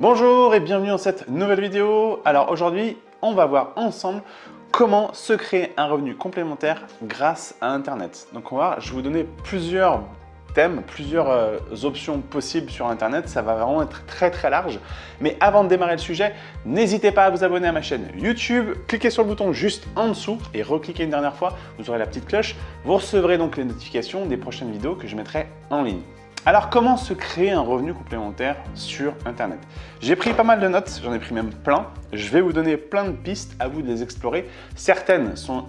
Bonjour et bienvenue dans cette nouvelle vidéo. Alors aujourd'hui, on va voir ensemble comment se créer un revenu complémentaire grâce à Internet. Donc on va, je vais vous donner plusieurs thèmes, plusieurs euh, options possibles sur Internet. Ça va vraiment être très très large. Mais avant de démarrer le sujet, n'hésitez pas à vous abonner à ma chaîne YouTube. Cliquez sur le bouton juste en dessous et recliquez une dernière fois. Vous aurez la petite cloche. Vous recevrez donc les notifications des prochaines vidéos que je mettrai en ligne. Alors, comment se créer un revenu complémentaire sur Internet? J'ai pris pas mal de notes, j'en ai pris même plein. Je vais vous donner plein de pistes, à vous de les explorer. Certaines sont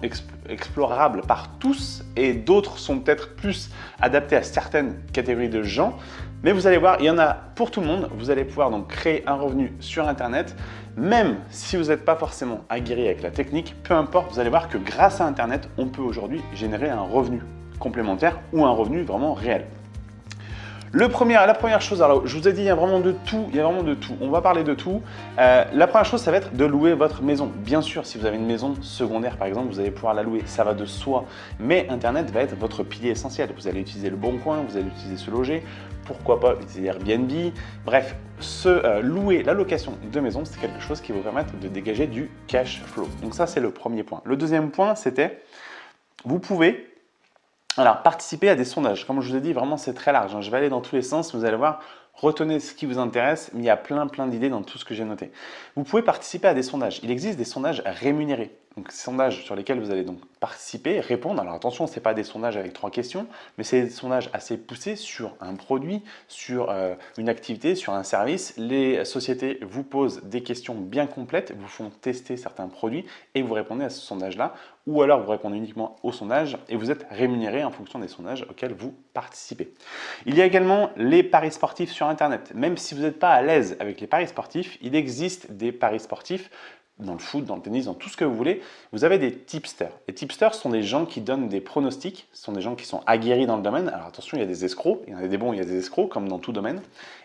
explorables par tous et d'autres sont peut-être plus adaptées à certaines catégories de gens. Mais vous allez voir, il y en a pour tout le monde. Vous allez pouvoir donc créer un revenu sur Internet. Même si vous n'êtes pas forcément aguerri avec la technique, peu importe, vous allez voir que grâce à Internet, on peut aujourd'hui générer un revenu complémentaire ou un revenu vraiment réel. Le premier, la première chose, alors je vous ai dit, il y a vraiment de tout, il y a vraiment de tout. On va parler de tout. Euh, la première chose, ça va être de louer votre maison. Bien sûr, si vous avez une maison secondaire, par exemple, vous allez pouvoir la louer, ça va de soi. Mais Internet va être votre pilier essentiel. Vous allez utiliser le bon coin, vous allez utiliser ce loger, pourquoi pas utiliser Airbnb. Bref, se euh, louer la location de maison, c'est quelque chose qui va vous permettre de dégager du cash flow. Donc ça, c'est le premier point. Le deuxième point, c'était, vous pouvez alors, participer à des sondages. Comme je vous ai dit, vraiment, c'est très large. Hein. Je vais aller dans tous les sens. Vous allez voir, retenez ce qui vous intéresse, mais il y a plein, plein d'idées dans tout ce que j'ai noté. Vous pouvez participer à des sondages. Il existe des sondages rémunérés. Donc, sondages sur lesquels vous allez donc participer, répondre. Alors, attention, ce n'est pas des sondages avec trois questions, mais c'est des sondages assez poussés sur un produit, sur euh, une activité, sur un service. Les sociétés vous posent des questions bien complètes, vous font tester certains produits et vous répondez à ce sondage-là. Ou alors, vous répondez uniquement au sondage et vous êtes rémunéré en fonction des sondages auxquels vous participez. Il y a également les paris sportifs sur Internet. Même si vous n'êtes pas à l'aise avec les paris sportifs, il existe des paris sportifs dans le foot, dans le tennis, dans tout ce que vous voulez, vous avez des tipsters. Les tipsters sont des gens qui donnent des pronostics, ce sont des gens qui sont aguerris dans le domaine. Alors attention, il y a des escrocs, il y en a des bons, il y a des escrocs, comme dans tout domaine.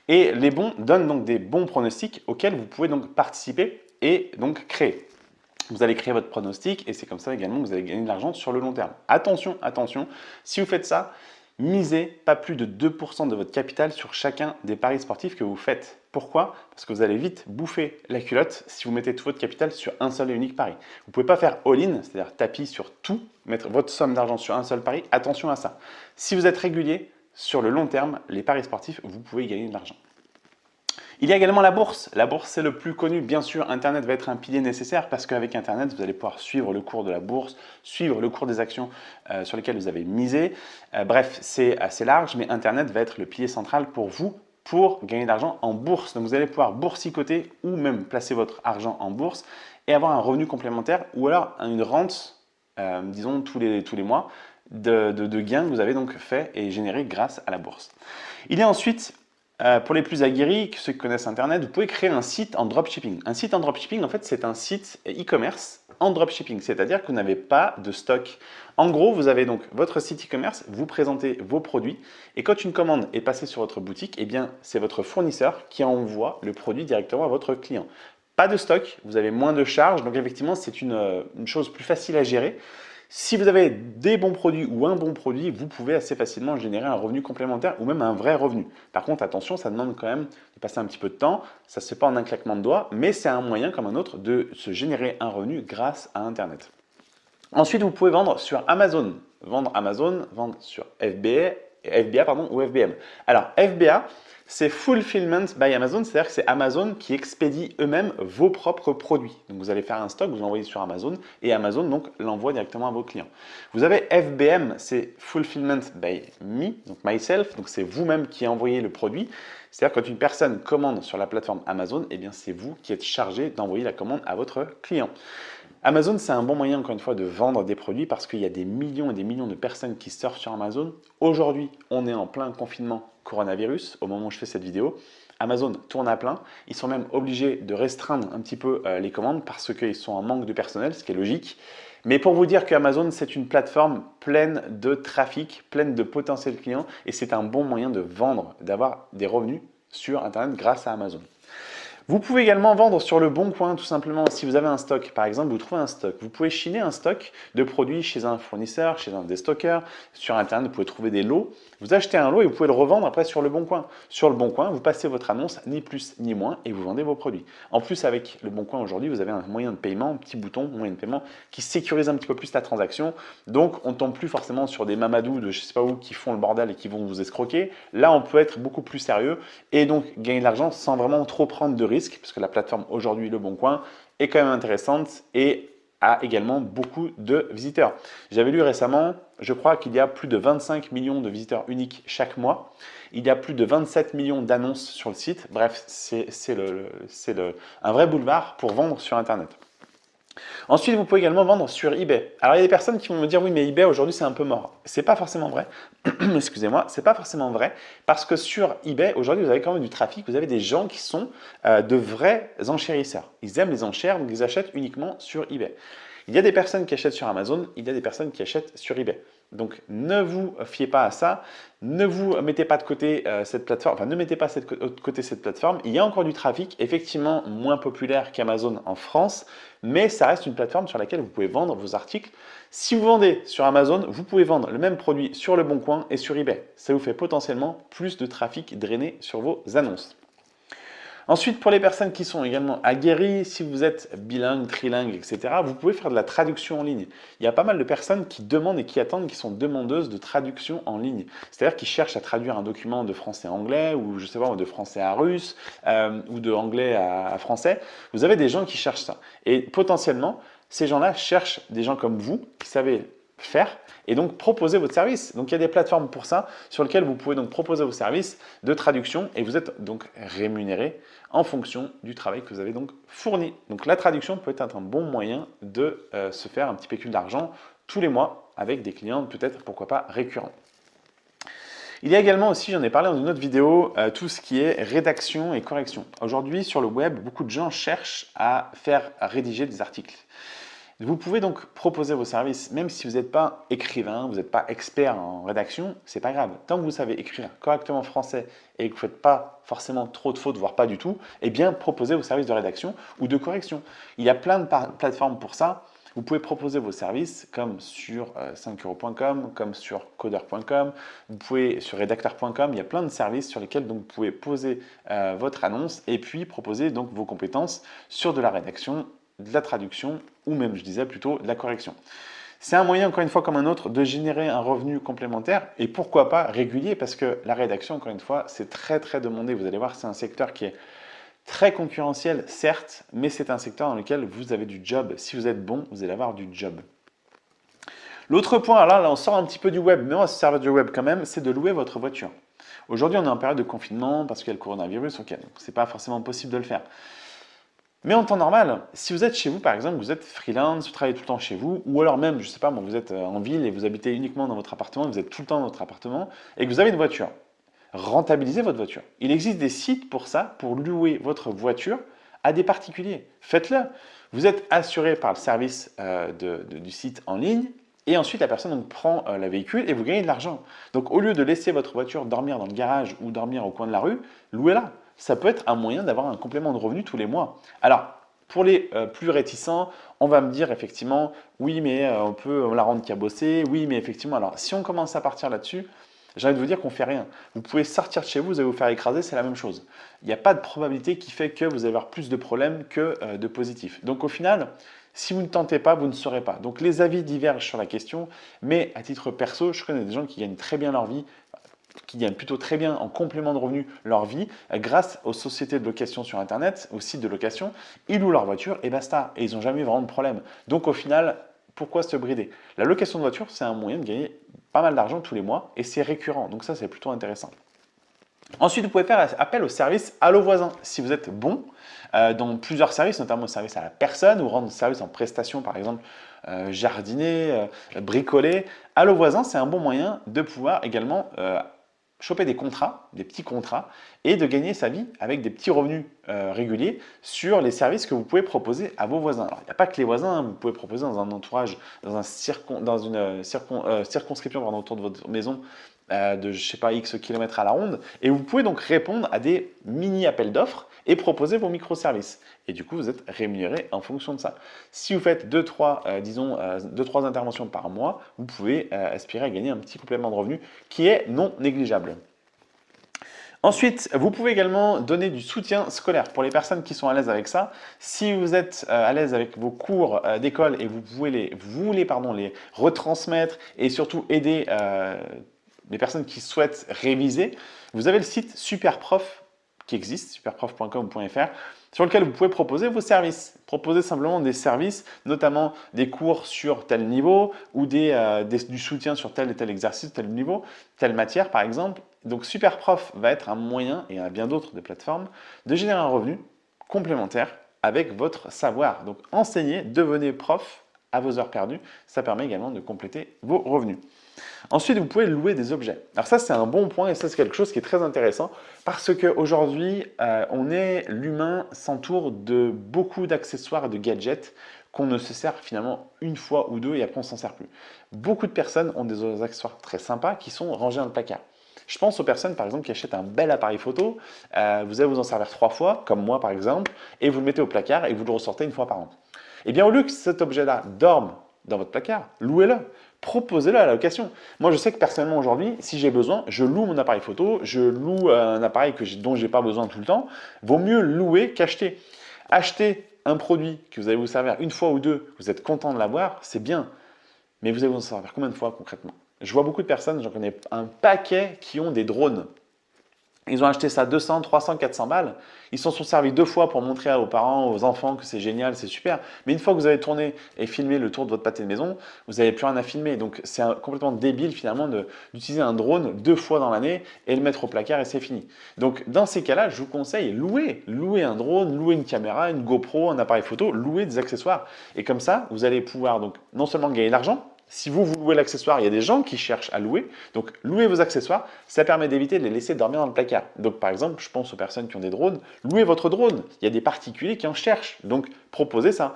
Et les bons donnent donc des bons pronostics auxquels vous pouvez donc participer et donc créer. Vous allez créer votre pronostic et c'est comme ça également que vous allez gagner de l'argent sur le long terme. Attention, attention, si vous faites ça, misez pas plus de 2% de votre capital sur chacun des paris sportifs que vous faites. Pourquoi? Parce que vous allez vite bouffer la culotte si vous mettez tout votre capital sur un seul et unique pari. Vous ne pouvez pas faire all-in, c'est-à-dire tapis sur tout, mettre votre somme d'argent sur un seul pari. Attention à ça. Si vous êtes régulier, sur le long terme, les paris sportifs, vous pouvez gagner de l'argent. Il y a également la bourse. La bourse, c'est le plus connu. Bien sûr, Internet va être un pilier nécessaire parce qu'avec Internet, vous allez pouvoir suivre le cours de la bourse, suivre le cours des actions euh, sur lesquelles vous avez misé. Euh, bref, c'est assez large, mais Internet va être le pilier central pour vous pour gagner de l'argent en bourse. Donc, vous allez pouvoir boursicoter ou même placer votre argent en bourse et avoir un revenu complémentaire ou alors une rente, euh, disons, tous les, mois de, de gains que vous avez donc fait et généré grâce à la bourse. Il y a ensuite euh, pour les plus aguerris, ceux qui connaissent Internet, vous pouvez créer un site en dropshipping. Un site en dropshipping, en fait, c'est un site e-commerce en dropshipping, c'est-à-dire que vous n'avez pas de stock. En gros, vous avez donc votre site e-commerce, vous présentez vos produits et quand une commande est passée sur votre boutique, eh bien, c'est votre fournisseur qui envoie le produit directement à votre client. Pas de stock, vous avez moins de charges, donc effectivement, c'est une, euh, une chose plus facile à gérer. Si vous avez des bons produits ou un bon produit, vous pouvez assez facilement générer un revenu complémentaire ou même un vrai revenu. Par contre, attention, ça demande quand même de passer un petit peu de temps. Ça ne se fait pas en un claquement de doigts, mais c'est un moyen comme un autre de se générer un revenu grâce à Internet. Ensuite, vous pouvez vendre sur Amazon. Vendre Amazon, vendre sur FBA, FBA ou FBM. Alors, FBA, c'est Fulfillment by Amazon, c'est-à-dire que c'est Amazon qui expédie eux-mêmes vos propres produits. Donc vous allez faire un stock, vous l'envoyez sur Amazon et Amazon l'envoie directement à vos clients. Vous avez FBM, c'est Fulfillment by Me, donc myself, donc c'est vous-même qui envoyez le produit. C'est-à-dire quand une personne commande sur la plateforme Amazon, eh bien c'est vous qui êtes chargé d'envoyer la commande à votre client. Amazon, c'est un bon moyen, encore une fois, de vendre des produits parce qu'il y a des millions et des millions de personnes qui surfent sur Amazon. Aujourd'hui, on est en plein confinement coronavirus au moment où je fais cette vidéo. Amazon tourne à plein. Ils sont même obligés de restreindre un petit peu euh, les commandes parce qu'ils sont en manque de personnel, ce qui est logique. Mais pour vous dire que Amazon, c'est une plateforme pleine de trafic, pleine de potentiels clients et c'est un bon moyen de vendre, d'avoir des revenus sur Internet grâce à Amazon. Vous pouvez également vendre sur le bon coin tout simplement si vous avez un stock. Par exemple, vous trouvez un stock. Vous pouvez chiner un stock de produits chez un fournisseur, chez un des stockers. Sur Internet, vous pouvez trouver des lots. Vous achetez un lot et vous pouvez le revendre après sur le bon coin. Sur le bon coin, vous passez votre annonce, ni plus ni moins, et vous vendez vos produits. En plus, avec le bon coin aujourd'hui, vous avez un moyen de paiement, un petit bouton, moyen de paiement, qui sécurise un petit peu plus la transaction. Donc, on ne tombe plus forcément sur des mamadous de je sais pas où qui font le bordel et qui vont vous escroquer. Là, on peut être beaucoup plus sérieux et donc gagner de l'argent sans vraiment trop prendre de risques, parce que la plateforme aujourd'hui, Le Bon Coin, est quand même intéressante et a également beaucoup de visiteurs. J'avais lu récemment, je crois qu'il y a plus de 25 millions de visiteurs uniques chaque mois. Il y a plus de 27 millions d'annonces sur le site. Bref, c'est un vrai boulevard pour vendre sur Internet. Ensuite, vous pouvez également vendre sur eBay. Alors, il y a des personnes qui vont me dire, oui, mais eBay aujourd'hui, c'est un peu mort. C'est pas forcément vrai. Excusez-moi, c'est pas forcément vrai parce que sur eBay, aujourd'hui, vous avez quand même du trafic. Vous avez des gens qui sont euh, de vrais enchérisseurs. Ils aiment les enchères, donc ils achètent uniquement sur eBay. Il y a des personnes qui achètent sur Amazon, il y a des personnes qui achètent sur eBay. Donc, ne vous fiez pas à ça. Ne vous mettez pas de côté euh, cette plateforme, enfin ne mettez pas de côté cette plateforme. Il y a encore du trafic, effectivement moins populaire qu'Amazon en France, mais ça reste une plateforme sur laquelle vous pouvez vendre vos articles. Si vous vendez sur Amazon, vous pouvez vendre le même produit sur Le Bon Coin et sur eBay. Ça vous fait potentiellement plus de trafic drainé sur vos annonces. Ensuite, pour les personnes qui sont également aguerries, si vous êtes bilingue, trilingue, etc., vous pouvez faire de la traduction en ligne. Il y a pas mal de personnes qui demandent et qui attendent, qui sont demandeuses de traduction en ligne. C'est-à-dire qui cherchent à traduire un document de français à anglais, ou je sais pas, de français à russe, euh, ou de anglais à français. Vous avez des gens qui cherchent ça. Et potentiellement, ces gens-là cherchent des gens comme vous, qui savez faire et donc proposer votre service. Donc il y a des plateformes pour ça sur lesquelles vous pouvez donc proposer vos services de traduction et vous êtes donc rémunéré en fonction du travail que vous avez donc fourni. Donc la traduction peut être un bon moyen de euh, se faire un petit pécule d'argent tous les mois avec des clients peut-être pourquoi pas récurrents. Il y a également aussi, j'en ai parlé dans une autre vidéo, euh, tout ce qui est rédaction et correction. Aujourd'hui, sur le web, beaucoup de gens cherchent à faire rédiger des articles. Vous pouvez donc proposer vos services, même si vous n'êtes pas écrivain, vous n'êtes pas expert en rédaction, c'est pas grave. Tant que vous savez écrire correctement français et que vous ne faites pas forcément trop de fautes, voire pas du tout, eh bien proposez vos services de rédaction ou de correction. Il y a plein de plateformes pour ça. Vous pouvez proposer vos services comme sur 5euros.com, euh, comme sur coder.com, vous pouvez sur rédacteur.com, il y a plein de services sur lesquels donc, vous pouvez poser euh, votre annonce et puis proposer donc vos compétences sur de la rédaction de la traduction ou même, je disais plutôt, de la correction. C'est un moyen, encore une fois, comme un autre, de générer un revenu complémentaire et pourquoi pas régulier parce que la rédaction, encore une fois, c'est très très demandé. Vous allez voir, c'est un secteur qui est très concurrentiel, certes, mais c'est un secteur dans lequel vous avez du job. Si vous êtes bon, vous allez avoir du job. L'autre point, là, là, on sort un petit peu du web, mais on va se servir du web quand même, c'est de louer votre voiture. Aujourd'hui, on est en période de confinement parce qu'il y a le coronavirus, ok, donc c'est pas forcément possible de le faire. Mais en temps normal, si vous êtes chez vous, par exemple, vous êtes freelance, vous travaillez tout le temps chez vous, ou alors même, je ne sais pas, vous êtes euh, en ville et vous habitez uniquement dans votre appartement, vous êtes tout le temps dans votre appartement, et que vous avez une voiture, rentabilisez votre voiture. Il existe des sites pour ça, pour louer votre voiture à des particuliers. Faites-le. Vous êtes assuré par le service euh, du site en ligne, et ensuite la personne prend euh, la véhicule et vous gagnez de l'argent. Donc au lieu de laisser votre voiture dormir dans le garage ou dormir au coin de la rue, louez-la ça peut être un moyen d'avoir un complément de revenu tous les mois. Alors, pour les euh, plus réticents, on va me dire effectivement, oui, mais euh, on peut la rendre cabossée, oui, mais effectivement, alors si on commence à partir là-dessus, j'ai envie de vous dire qu'on ne fait rien. Vous pouvez sortir de chez vous, vous allez vous faire écraser, c'est la même chose. Il n'y a pas de probabilité qui fait que vous allez avoir plus de problèmes que euh, de positifs. Donc au final, si vous ne tentez pas, vous ne saurez pas. Donc les avis divergent sur la question, mais à titre perso, je connais des gens qui gagnent très bien leur vie qui gagnent plutôt très bien en complément de revenus leur vie grâce aux sociétés de location sur Internet, aux sites de location. Ils louent leur voiture et basta. Et ils n'ont jamais vraiment de problème. Donc au final, pourquoi se brider? La location de voiture, c'est un moyen de gagner pas mal d'argent tous les mois et c'est récurrent. Donc ça, c'est plutôt intéressant. Ensuite, vous pouvez faire appel au service Allo Voisin. Si vous êtes bon euh, dans plusieurs services, notamment au service à la personne ou rendre service en prestation, par exemple euh, jardiner, euh, bricoler, Allo Voisin, c'est un bon moyen de pouvoir également choper des contrats, des petits contrats, et de gagner sa vie avec des petits revenus euh, réguliers sur les services que vous pouvez proposer à vos voisins. Alors, il n'y a pas que les voisins, hein. vous pouvez proposer dans un entourage, dans, un dans une euh, euh, circonscription autour de votre maison, de, je sais pas, X kilomètres à la ronde. Et vous pouvez donc répondre à des mini appels d'offres et proposer vos microservices. Et du coup, vous êtes rémunéré en fonction de ça. Si vous faites 2-3 euh, disons, deux, trois interventions par mois, vous pouvez aspirer à gagner un petit complément de revenu qui est non négligeable. Ensuite, vous pouvez également donner du soutien scolaire pour les personnes qui sont à l'aise avec ça. Si vous êtes euh, à l'aise avec vos cours euh, d'école et vous, pouvez les, voulez pardon, les retransmettre et surtout aider euh, les personnes qui souhaitent réviser, vous avez le site Superprof qui existe, superprof.com.fr, sur lequel vous pouvez proposer vos services. Proposer simplement des services, notamment des cours sur tel niveau ou des, du soutien sur tel et tel exercice, tel niveau, telle matière par exemple, donc Superprof va être un moyen, et a bien d'autres de plateformes, de générer un revenu complémentaire avec votre savoir. Donc enseignez, devenez prof à vos heures perdues, ça permet également de compléter vos revenus. Ensuite, vous pouvez louer des objets. Alors ça, c'est un bon point et ça, c'est quelque chose qui est très intéressant parce qu'aujourd'hui, euh, on est, l'humain s'entoure de beaucoup d'accessoires et de gadgets qu'on ne se sert finalement une fois ou deux et après on s'en sert plus. Beaucoup de personnes ont des accessoires très sympas qui sont rangés dans le placard. Je pense aux personnes, par exemple, qui achètent un bel appareil photo, euh, vous allez vous en servir trois fois, comme moi par exemple, et vous le mettez au placard et vous le ressortez une fois par an. Eh bien, au lieu que cet objet-là dorme dans votre placard, louez-le, proposez-le à la location. Moi, je sais que personnellement aujourd'hui, si j'ai besoin, je loue mon appareil photo, je loue un appareil que dont je n'ai pas besoin tout le temps. Vaut mieux louer qu'acheter. Acheter un produit que vous allez vous servir une fois ou deux, vous êtes content de l'avoir, c'est bien. Mais vous allez vous en servir combien de fois concrètement? Je vois beaucoup de personnes, j'en connais un paquet qui ont des drones. Ils ont acheté ça 200, 300, 400 balles. Ils s'en sont servis deux fois pour montrer aux parents, aux enfants que c'est génial, c'est super. Mais une fois que vous avez tourné et filmé le tour de votre pâté de maison, vous n'avez plus rien à filmer. Donc c'est complètement débile finalement d'utiliser un drone deux fois dans l'année et le mettre au placard et c'est fini. Donc dans ces cas-là, je vous conseille louer. Louer un drone, louer une caméra, une GoPro, un appareil photo, louer des accessoires. Et comme ça, vous allez pouvoir donc non seulement gagner de l'argent, si vous, vous louez l'accessoire, il y a des gens qui cherchent à louer. Donc, louer vos accessoires, ça permet d'éviter de les laisser dormir dans le placard. Donc, par exemple, je pense aux personnes qui ont des drones. Louez votre drone. Il y a des particuliers qui en cherchent. Donc, proposez ça.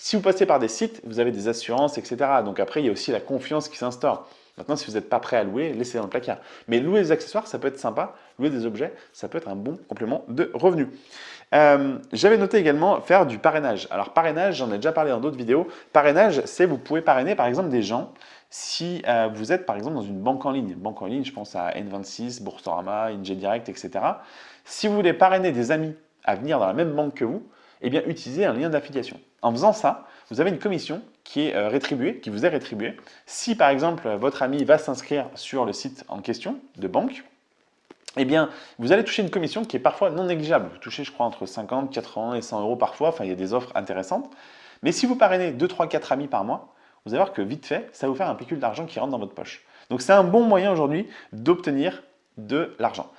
Si vous passez par des sites, vous avez des assurances, etc. Donc après, il y a aussi la confiance qui s'instaure. Maintenant, si vous n'êtes pas prêt à louer, laissez dans le placard. Mais louer des accessoires, ça peut être sympa. Louer des objets, ça peut être un bon complément de revenus. Euh, j'avais noté également faire du parrainage. Alors parrainage, j'en ai déjà parlé dans d'autres vidéos. Parrainage, c'est vous pouvez parrainer par exemple des gens si euh, vous êtes par exemple dans une banque en ligne. Banque en ligne, je pense à N26, Boursorama, ING Direct, etc. Si vous voulez parrainer des amis à venir dans la même banque que vous, eh bien utilisez un lien d'affiliation. En faisant ça, vous avez une commission qui est euh, rétribuée, qui vous est rétribuée. Si par exemple votre ami va s'inscrire sur le site en question de banque, eh bien, vous allez toucher une commission qui est parfois non négligeable. Vous touchez, je crois, entre 50, 80 et 100 euros parfois. Enfin, il y a des offres intéressantes. Mais si vous parrainez 2, 3, 4 amis par mois, vous allez voir que vite fait, ça va vous faire un pécule d'argent qui rentre dans votre poche. Donc, c'est un bon moyen aujourd'hui d'obtenir de l'argent.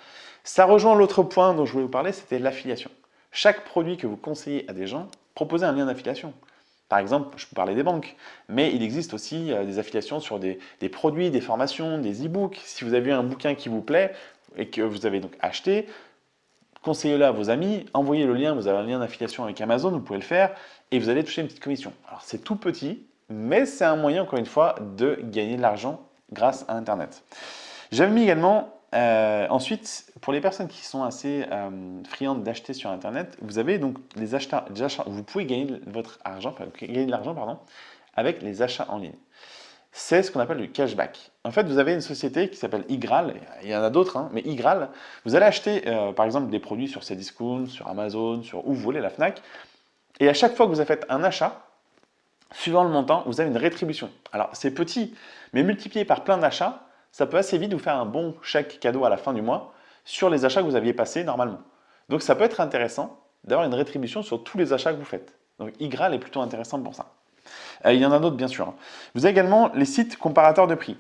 Ça rejoint l'autre point dont je voulais vous parler, c'était l'affiliation. Chaque produit que vous conseillez à des gens, proposez un lien d'affiliation. Par exemple, je peux parler des banques, mais il existe aussi euh, des affiliations sur des, des produits, des formations, des e-books. Si vous avez un bouquin qui vous plaît, et que vous avez donc acheté, conseillez-le à vos amis, envoyez le lien, vous avez un lien d'affiliation avec Amazon, vous pouvez le faire, et vous allez toucher une petite commission. Alors c'est tout petit, mais c'est un moyen, encore une fois, de gagner de l'argent grâce à Internet. J'avais mis également, euh, ensuite, pour les personnes qui sont assez euh, friandes d'acheter sur Internet, vous avez donc les achats, vous pouvez gagner votre argent, gagner de l'argent, avec les achats en ligne c'est ce qu'on appelle le cashback. En fait, vous avez une société qui s'appelle Igral, il y en a d'autres, hein, mais Igral, vous allez acheter euh, par exemple des produits sur Cdiscount, sur Amazon, sur où vous voulez, la FNAC, et à chaque fois que vous avez fait un achat, suivant le montant, vous avez une rétribution. Alors c'est petit, mais multiplié par plein d'achats, ça peut assez vite vous faire un bon chèque cadeau à la fin du mois sur les achats que vous aviez passés normalement. Donc ça peut être intéressant d'avoir une rétribution sur tous les achats que vous faites. Donc Igral est plutôt intéressant pour ça. Euh, il y en a d'autres bien sûr. Hein. Vous avez également les sites comparateurs de prix.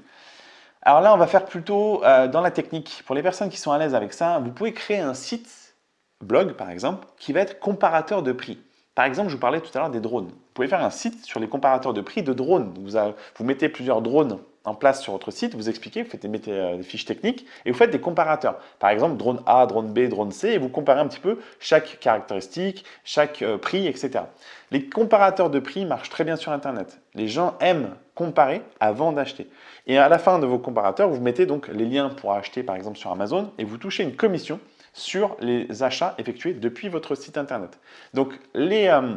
Alors là, on va faire plutôt euh, dans la technique. Pour les personnes qui sont à l'aise avec ça, vous pouvez créer un site, blog par exemple, qui va être comparateur de prix. Par exemple, je vous parlais tout à l'heure des drones. Vous pouvez faire un site sur les comparateurs de prix de drones. Vous, mettez plusieurs drones en place sur votre site, vous expliquez, vous, faites, mettez euh, des fiches techniques et vous faites des comparateurs. Par exemple, drone A, drone B, drone C, et vous comparez un petit peu chaque caractéristique, chaque prix, etc. Les comparateurs de prix marchent très bien sur Internet. Les gens aiment comparer avant d'acheter. Et à la fin de vos comparateurs, vous mettez donc les liens pour acheter par exemple sur Amazon et vous touchez une commission sur les achats effectués depuis votre site internet. Donc euh,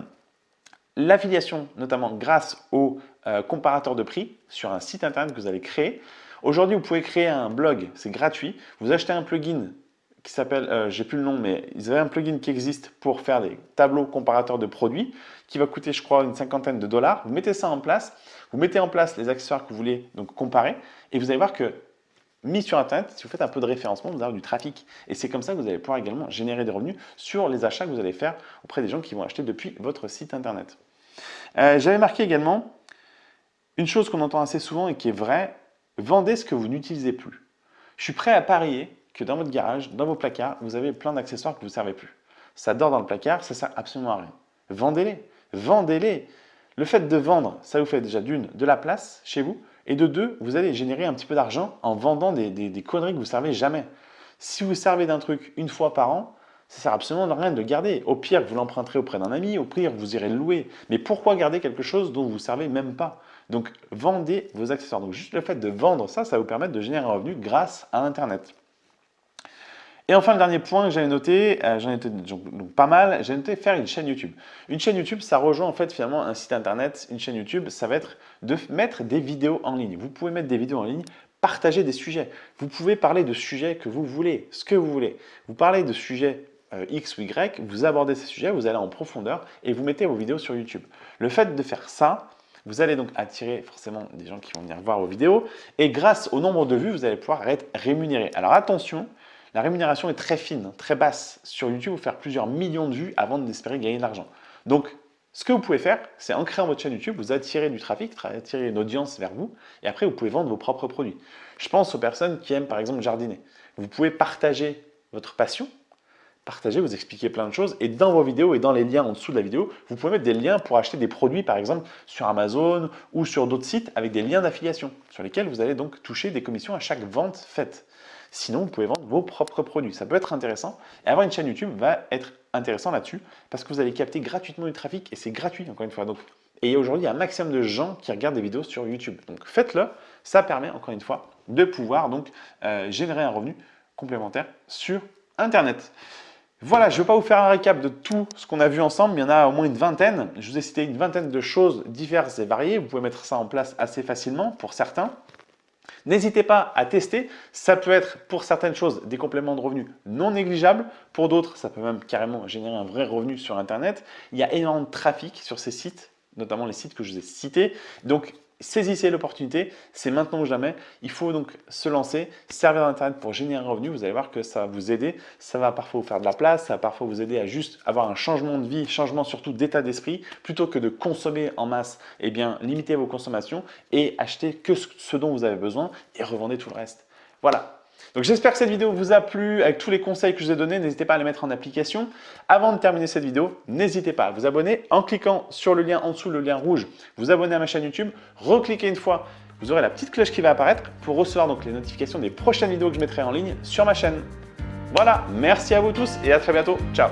l'affiliation, notamment grâce au euh, comparateur de prix sur un site internet que vous allez créer. Aujourd'hui, vous pouvez créer un blog, c'est gratuit. Vous achetez un plugin qui s'appelle, euh, j'ai plus le nom, mais ils avaient un plugin qui existe pour faire des tableaux comparateurs de produits qui va coûter, je crois, une cinquantaine de dollars. Vous mettez ça en place, vous mettez en place les accessoires que vous voulez comparer et vous allez voir que mis sur Internet, si vous faites un peu de référencement, vous avez du trafic. Et c'est comme ça que vous allez pouvoir également générer des revenus sur les achats que vous allez faire auprès des gens qui vont acheter depuis votre site Internet. Euh, j'avais marqué également une chose qu'on entend assez souvent et qui est vraie, vendez ce que vous n'utilisez plus. Je suis prêt à parier que dans votre garage, dans vos placards, vous avez plein d'accessoires que vous ne servez plus. Ça dort dans le placard, ça ne sert absolument à rien. Vendez-les, vendez-les. Le fait de vendre, ça vous fait déjà d'une, de la place chez vous, et de deux, vous allez générer un petit peu d'argent en vendant des, conneries que vous ne servez jamais. Si vous servez d'un truc une fois par an, ça sert absolument à rien de le garder. Au pire, vous l'emprunterez auprès d'un ami, au pire, vous irez le louer. Mais pourquoi garder quelque chose dont vous ne servez même pas? Donc, vendez vos accessoires. Donc, juste le fait de vendre ça, ça vous permettre de générer un revenu grâce à Internet. Et enfin, le dernier point que j'avais noté, euh, j'en ai noté donc, pas mal, j'ai noté faire une chaîne YouTube. Une chaîne YouTube, ça rejoint en fait finalement un site internet. Une chaîne YouTube, ça va être de mettre des vidéos en ligne. Vous pouvez mettre des vidéos en ligne, partager des sujets. Vous pouvez parler de sujets que vous voulez, ce que vous voulez. Vous parlez de sujets euh, X ou Y, vous abordez ces sujets, vous allez en profondeur et vous mettez vos vidéos sur YouTube. Le fait de faire ça, vous allez donc attirer forcément des gens qui vont venir voir vos vidéos et grâce au nombre de vues, vous allez pouvoir être rémunéré. Alors attention, la rémunération est très fine, très basse. Sur YouTube, vous faire plusieurs millions de vues avant d'espérer gagner de l'argent. Donc, ce que vous pouvez faire, c'est en créant votre chaîne YouTube, vous attirer du trafic, attirer une audience vers vous, et après, vous pouvez vendre vos propres produits. Je pense aux personnes qui aiment, par exemple, jardiner. Vous pouvez partager votre passion, partager, vous expliquer plein de choses, et dans vos vidéos et dans les liens en dessous de la vidéo, vous pouvez mettre des liens pour acheter des produits, par exemple, sur Amazon ou sur d'autres sites avec des liens d'affiliation, sur lesquels vous allez donc toucher des commissions à chaque vente faite. Sinon, vous pouvez vendre vos propres produits. Ça peut être intéressant. Et avoir une chaîne YouTube va être intéressant là-dessus parce que vous allez capter gratuitement du trafic et c'est gratuit encore une fois. Et aujourd'hui, il y a un maximum de gens qui regardent des vidéos sur YouTube. Donc faites-le. Ça permet encore une fois de pouvoir donc euh, générer un revenu complémentaire sur Internet. Voilà, je ne vais pas vous faire un récap de tout ce qu'on a vu ensemble, il y en a au moins une vingtaine. Je vous ai cité une vingtaine de choses diverses et variées. Vous pouvez mettre ça en place assez facilement pour certains. N'hésitez pas à tester, ça peut être pour certaines choses des compléments de revenus non négligeables, pour d'autres ça peut même carrément générer un vrai revenu sur internet. Il y a énormément de trafic sur ces sites, notamment les sites que je vous ai cités. Donc Saisissez l'opportunité, c'est maintenant ou jamais. Il faut donc se lancer, servir d'Internet pour générer un revenu. Vous allez voir que ça va vous aider. Ça va parfois vous faire de la place, ça va parfois vous aider à juste avoir un changement de vie, changement surtout d'état d'esprit. Plutôt que de consommer en masse, eh bien, limitez vos consommations et achetez que ce dont vous avez besoin et revendez tout le reste. Voilà, donc j'espère que cette vidéo vous a plu avec tous les conseils que je vous ai donnés. N'hésitez pas à les mettre en application. Avant de terminer cette vidéo, n'hésitez pas à vous abonner en cliquant sur le lien en dessous, le lien rouge, vous abonner à ma chaîne YouTube, recliquez une fois, vous aurez la petite cloche qui va apparaître pour recevoir donc les notifications des prochaines vidéos que je mettrai en ligne sur ma chaîne. Voilà, merci à vous tous et à très bientôt. Ciao